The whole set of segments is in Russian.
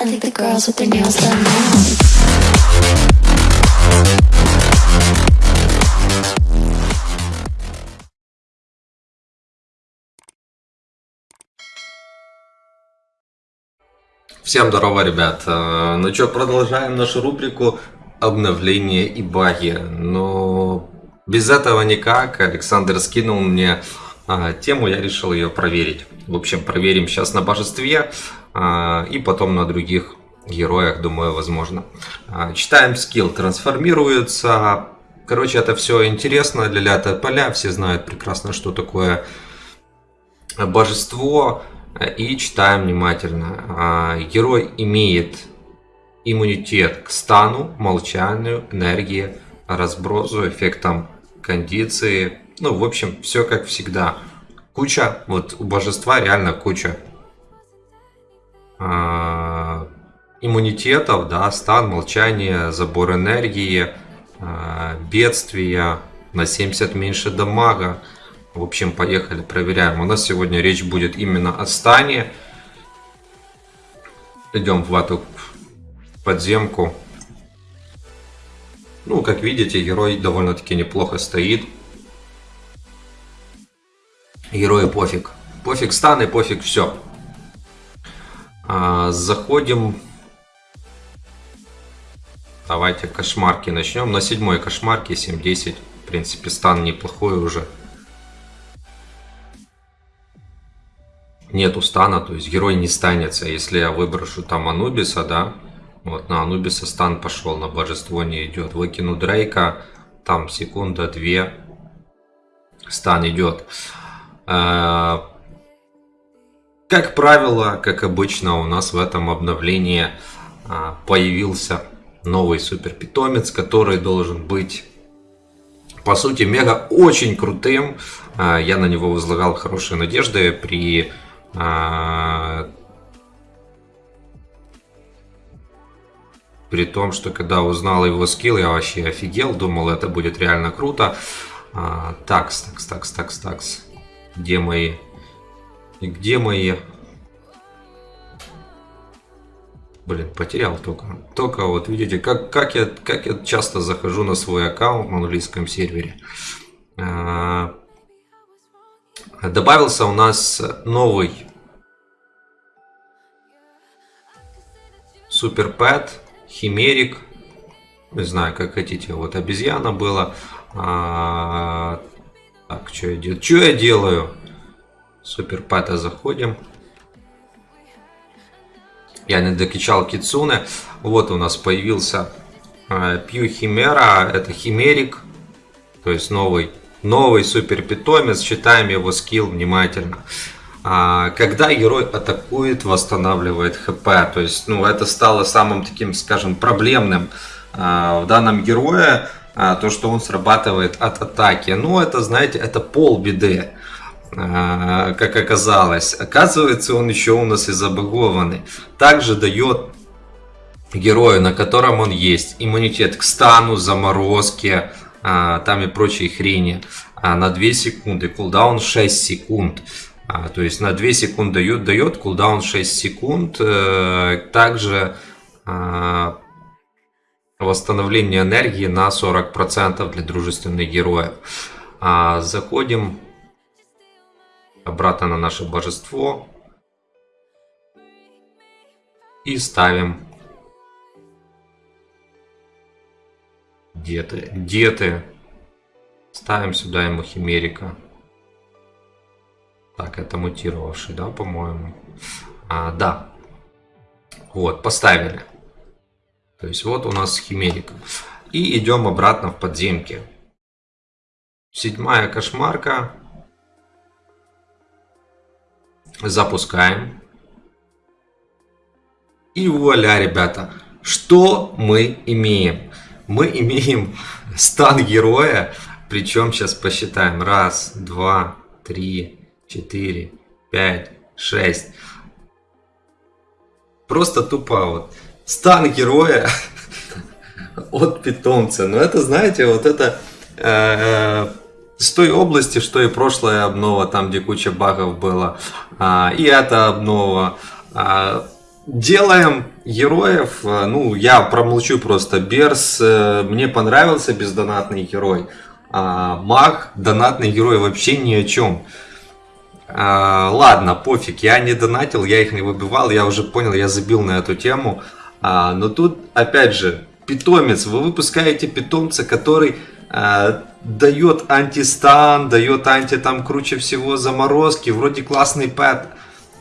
I think the girls with their nails done now. Всем здорово, ребят. Э, Ну что, продолжаем нашу рубрику обновления и баги. Но без этого никак. Александр скинул мне а, тему, я решил ее проверить. В общем, проверим сейчас на божестве а, и потом на других героях, думаю, возможно. А, Читаем скилл, трансформируется. Короче, это все интересно для ля поля. Все знают прекрасно, что такое божество и читаем внимательно. А, Герой имеет иммунитет к стану, молчанию, энергии, разбросу, эффектам кондиции. Ну, в общем, все как всегда. Куча, вот у божества реально куча а, иммунитетов, да, стан, молчание, забор энергии, а, бедствия, на 70 меньше дамага. В общем, поехали, проверяем. У нас сегодня речь будет именно о стане. Идем в эту подземку. Ну, как видите, герой довольно-таки неплохо стоит. Герою пофиг. Пофиг стан и пофиг все. А, заходим. Давайте кошмарки начнем. На седьмой кошмарке 7-10. В принципе, стан неплохой уже. нету стана, то есть герой не станется. Если я выброшу там Анубиса, да, вот на Анубиса стан пошел, на божество не идет. Выкину Дрейка, там секунда, две, стан идет. Э, Как правило, как обычно, у нас в этом обновлении а, появился новый супер питомец, который должен быть по сути мега очень крутым. А, Я на него возлагал хорошие надежды при а, При том, что когда узнал его скилл, я вообще офигел, думал, это будет реально круто. А, такс, такс, такс, такс, такс. Где мои? Где мои? Блин, потерял только. Только вот видите, как, как, я, как я часто захожу на свой аккаунт на английском сервере. А, Добавился у нас новый Супер Пэт, Химерик. Не знаю, как хотите. Вот обезьяна была. Так, что я делаю? Что я делаю? Супер Пэта заходим. Я не докачал Кицуне. Вот у нас появился а, Пью Химера. Это Химерик. То есть новый Новый супер питомец, читаем его скилл внимательно. А, когда герой атакует, восстанавливает хп. То есть, ну, это стало самым таким, скажем, проблемным а, в данном герое. А, то, что он срабатывает от атаки. Ну, это, знаете, это полбеды. Как оказалось. Оказывается, он еще у нас и забагованный. Также дает герою, на котором он есть, иммунитет к стану, заморозке, а, там и прочие хрени а, на 2 секунды, кулдаун 6 секунд. А, то есть на 2 секунды дает, дает кулдаун 6 секунд. Э, также а, восстановление энергии на 40% для дружественных героев. А, заходим обратно на наше божество и ставим Где ты? Где ты? Ставим сюда ему химерика. Так, это мутировавший, да, по-моему? А, да. Вот, поставили. То есть вот у нас химерика. И идем обратно в подземки. Седьмая кошмарка. Запускаем. И вуаля, ребята. Что мы имеем? мы имеем стан героя, причем сейчас посчитаем. Раз, два, три, четыре, пять, шесть. Просто тупо вот. Стан героя от питомца. Но это, знаете, вот это э, с той области, что и прошлая обнова, там где куча багов было. А, и эта обнова. А, делаем героев. э, Ну, я промолчу просто. Берс э, мне понравился бездонатный герой. А Маг, донатный герой вообще ни о чем. А, ладно, пофиг, я не донатил, я их не выбивал, я уже понял, я забил на эту тему. А, но тут, опять же, питомец, вы выпускаете питомца, который а, дает антистан, дает анти там круче всего заморозки, вроде классный пэт.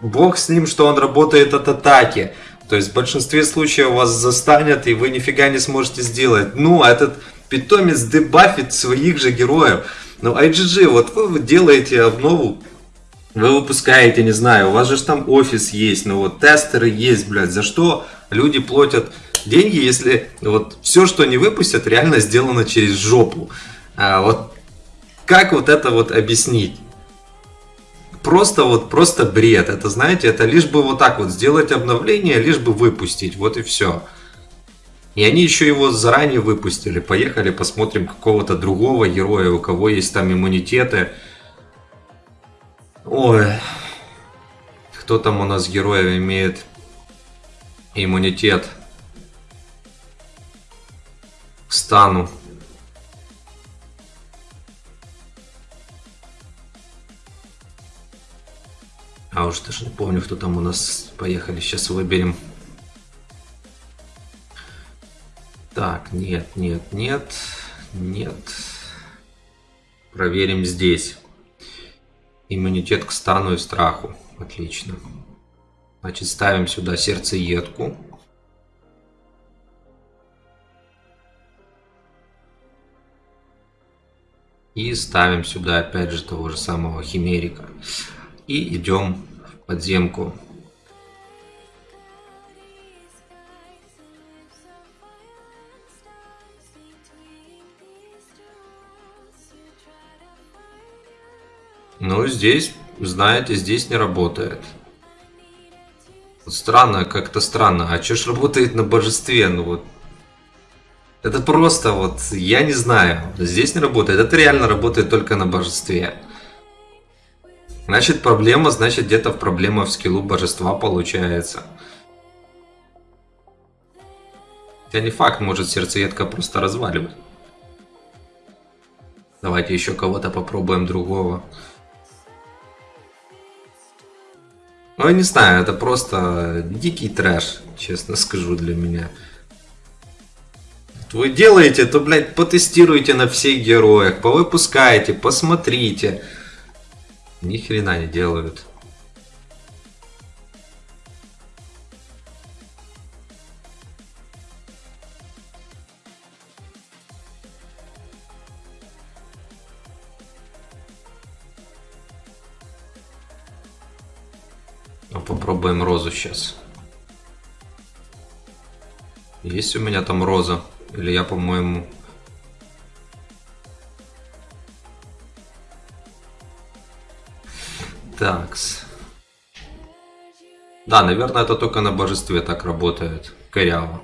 Бог с ним, что он работает от атаки. То есть в большинстве случаев вас застанет, и вы нифига не сможете сделать. Ну, а этот питомец дебафит своих же героев. Ну, IGG, вот вы делаете обнову, вы выпускаете, не знаю, у вас же там офис есть, ну вот тестеры есть, блядь, за что люди платят деньги, если вот все, что они выпустят, реально сделано через жопу. А вот как вот это вот объяснить? Просто вот, просто бред. Это, знаете, это лишь бы вот так вот сделать обновление, лишь бы выпустить, вот и все. И они еще его заранее выпустили. Поехали посмотрим какого-то другого героя, у кого есть там иммунитеты. Ой, кто там у нас героев имеет иммунитет к стану? А уж даже не помню, кто там у нас. Поехали, сейчас выберем. Так, нет, нет, нет, нет. Проверим здесь. Иммунитет к стану и страху. Отлично. Значит, ставим сюда сердцеедку. И ставим сюда опять же того же самого химерика. И идем в подземку. Ну, здесь, знаете, здесь не работает. Странно, как-то странно. А что ж работает на божестве? Ну вот. Это просто вот, я не знаю. Здесь не работает. Это реально работает только на божестве. Значит, проблема, значит, где-то проблема в скиллу божества получается. Хотя не факт, может сердцеедка просто разваливать. Давайте еще кого-то попробуем другого. Ну, я не знаю, это просто дикий трэш, честно скажу, для меня. Вы делаете, то, блядь, потестируйте на всех героях, повыпускайте, посмотрите. Ни хрена не делают. Попробуем розу сейчас. Есть у меня там роза? Или я, по-моему... Такс. Да, наверное, это только на божестве так работает. Коряво.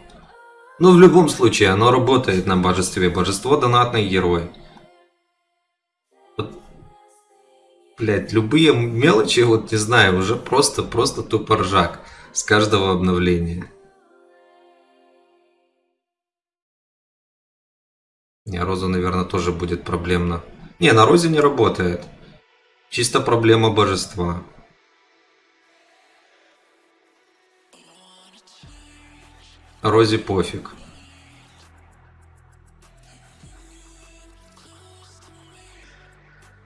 Ну, в любом случае, оно работает на божестве. Божество донатный герой. Блядь, любые мелочи, вот не знаю, уже просто, просто тупо ржак с каждого обновления. Не, Роза, наверное, тоже будет проблемно. Не, на Розе не работает. Чисто проблема божества. Розе пофиг.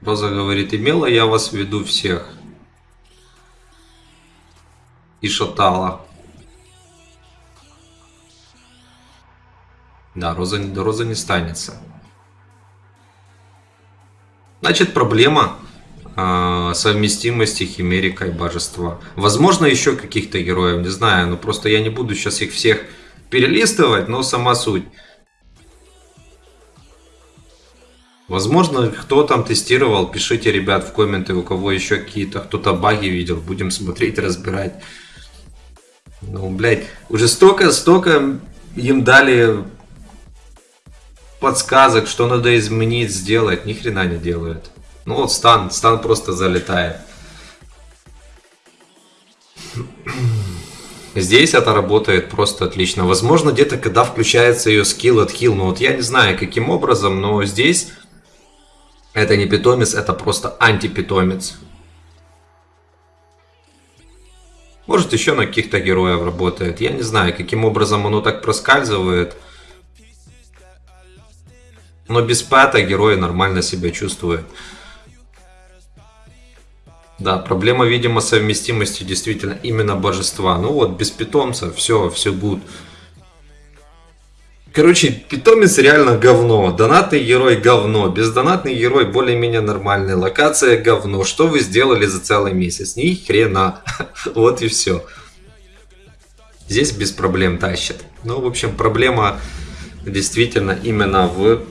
Роза говорит, имела я вас в виду всех. И шатала. Да, Роза, Роза не станется. Значит, проблема э, совместимости Химерика и Божества. Возможно, еще каких-то героев, не знаю. Но просто я не буду сейчас их всех перелистывать, но сама суть. Возможно, кто там тестировал, пишите, ребят, в комменты, у кого еще какие-то, кто-то баги видел, будем смотреть, разбирать. Ну, блядь, уже столько, столько им дали подсказок, что надо изменить, сделать, ни хрена не делают. Ну вот стан, стан просто залетает. Здесь это работает просто отлично. Возможно, где-то когда включается ее скилл от хил, но вот я не знаю каким образом, но здесь это не питомец, это просто антипитомец. Может еще на каких-то героев работает. Я не знаю, каким образом оно так проскальзывает. Но без пэта герой нормально себя чувствует. Да, проблема, видимо, совместимости действительно именно божества. Ну вот, без питомца все, все будет. Короче, питомец реально говно. Донатный герой говно. Бездонатный герой более-менее нормальный. Локация говно. Что вы сделали за целый месяц? Ни хрена. Вот и все. Здесь без проблем тащит. Ну, в общем, проблема действительно именно в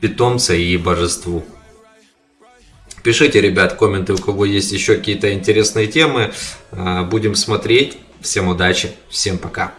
питомце и божеству. Пишите, ребят, комменты, у кого есть еще какие-то интересные темы. А, будем смотреть. Всем удачи, всем пока.